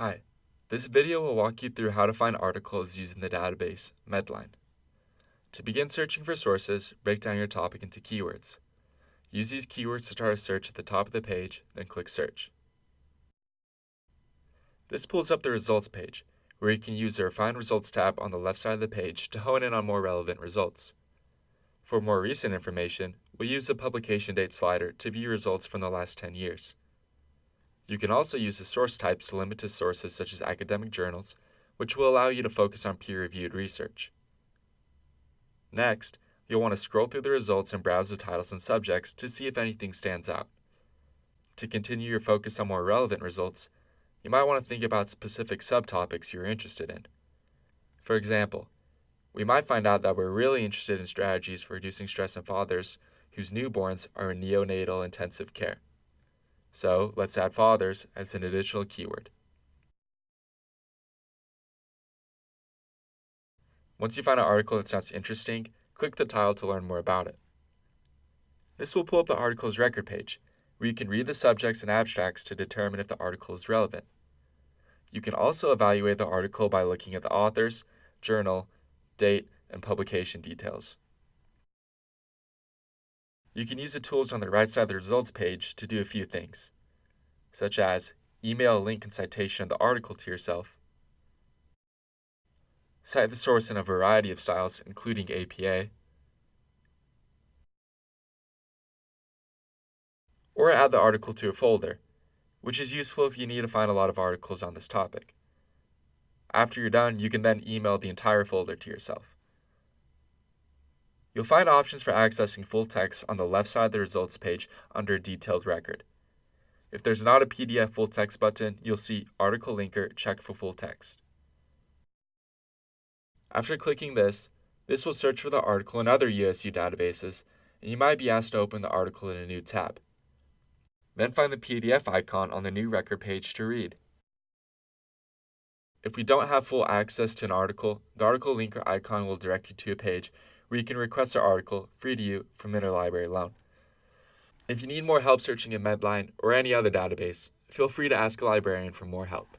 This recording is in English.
Hi, this video will walk you through how to find articles using the database Medline. To begin searching for sources, break down your topic into keywords. Use these keywords to start a search at the top of the page, then click Search. This pulls up the results page, where you can use the Refine Results tab on the left side of the page to hone in on more relevant results. For more recent information, we'll use the publication date slider to view results from the last 10 years. You can also use the source types to limit to sources such as academic journals, which will allow you to focus on peer-reviewed research. Next, you'll want to scroll through the results and browse the titles and subjects to see if anything stands out. To continue your focus on more relevant results, you might want to think about specific subtopics you're interested in. For example, we might find out that we're really interested in strategies for reducing stress in fathers whose newborns are in neonatal intensive care. So let's add fathers as an additional keyword. Once you find an article that sounds interesting, click the tile to learn more about it. This will pull up the article's record page, where you can read the subjects and abstracts to determine if the article is relevant. You can also evaluate the article by looking at the authors, journal, date, and publication details. You can use the tools on the right side of the results page to do a few things, such as email a link and citation of the article to yourself, cite the source in a variety of styles, including APA, or add the article to a folder, which is useful if you need to find a lot of articles on this topic. After you're done, you can then email the entire folder to yourself. You'll find options for accessing full text on the left side of the results page under Detailed Record. If there's not a PDF full text button, you'll see Article Linker check for full text. After clicking this, this will search for the article in other USU databases, and you might be asked to open the article in a new tab. Then find the PDF icon on the new record page to read. If we don't have full access to an article, the article linker icon will direct you to a page where you can request an article free to you from Interlibrary Loan. If you need more help searching in Medline or any other database, feel free to ask a librarian for more help.